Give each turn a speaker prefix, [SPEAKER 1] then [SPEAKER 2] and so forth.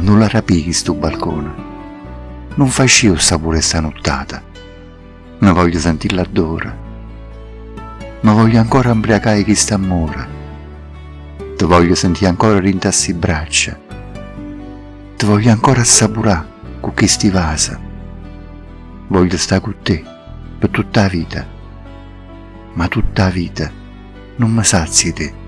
[SPEAKER 1] non la rapichi sto balcone. Non faccio sta pure sta nottata. Ne voglio sentire l'ardore. Ma voglio ancora imbriacare chi sta amore. Ti voglio sentire ancora rintassi braccia. Ti voglio ancora assaporare con chi sti vasa. Voglio stare con te per tutta la vita. Ma tutta la vita non mi sazi te.